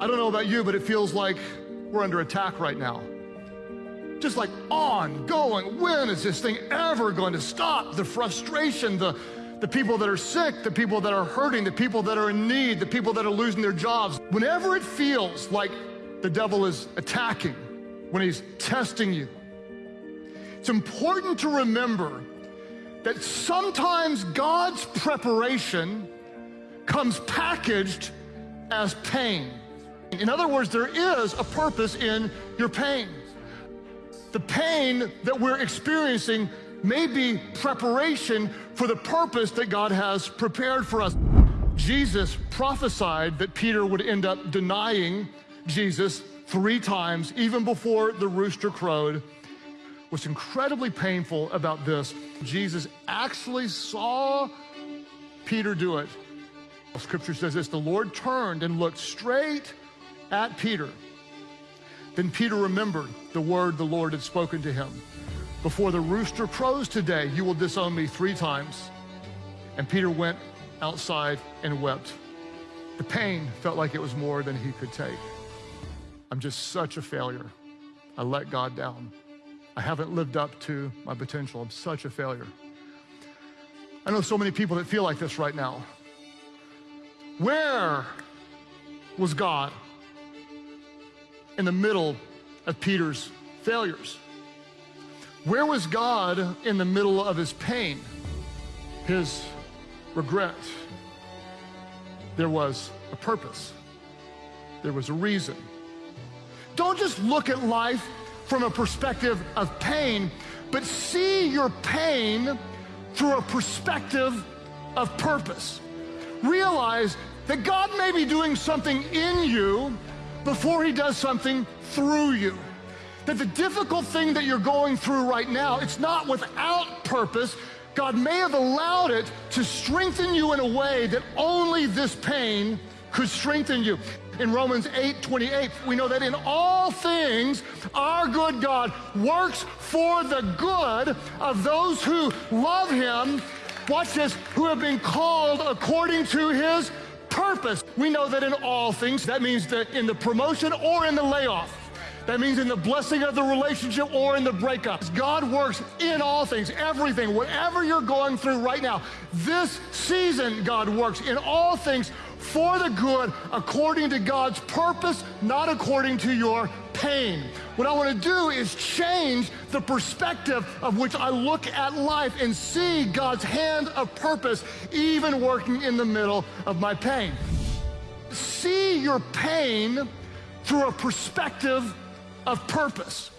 I don't know about you, but it feels like we're under attack right now. Just like ongoing. When is this thing ever going to stop? The frustration, the, the people that are sick, the people that are hurting, the people that are in need, the people that are losing their jobs. Whenever it feels like the devil is attacking, when he's testing you, it's important to remember that sometimes God's preparation comes packaged as pain. In other words, there is a purpose in your pain. The pain that we're experiencing may be preparation for the purpose that God has prepared for us. Jesus prophesied that Peter would end up denying Jesus three times, even before the rooster crowed. What's incredibly painful about this, Jesus actually saw Peter do it. Scripture says this the Lord turned and looked straight at Peter. Then Peter remembered the word the Lord had spoken to him. Before the rooster crows today, you will disown me three times. And Peter went outside and wept. The pain felt like it was more than he could take. I'm just such a failure. I let God down. I haven't lived up to my potential. I'm such a failure. I know so many people that feel like this right now. Where was God in the middle of Peter's failures? Where was God in the middle of his pain, his regret? There was a purpose, there was a reason. Don't just look at life from a perspective of pain, but see your pain through a perspective of purpose. Realize that God may be doing something in you before he does something through you. That the difficult thing that you're going through right now, it's not without purpose. God may have allowed it to strengthen you in a way that only this pain could strengthen you in Romans 8 28, we know that in all things, our good God works for the good of those who love Him. Watch this, who have been called according to His purpose. We know that in all things, that means that in the promotion or in the layoff. That means in the blessing of the relationship or in the breakup. God works in all things, everything, whatever you're going through right now. This season, God works in all things for the good according to God's purpose, not according to your pain. What I want to do is change the perspective of which I look at life and see God's hand of purpose even working in the middle of my pain. See your pain through a perspective of purpose.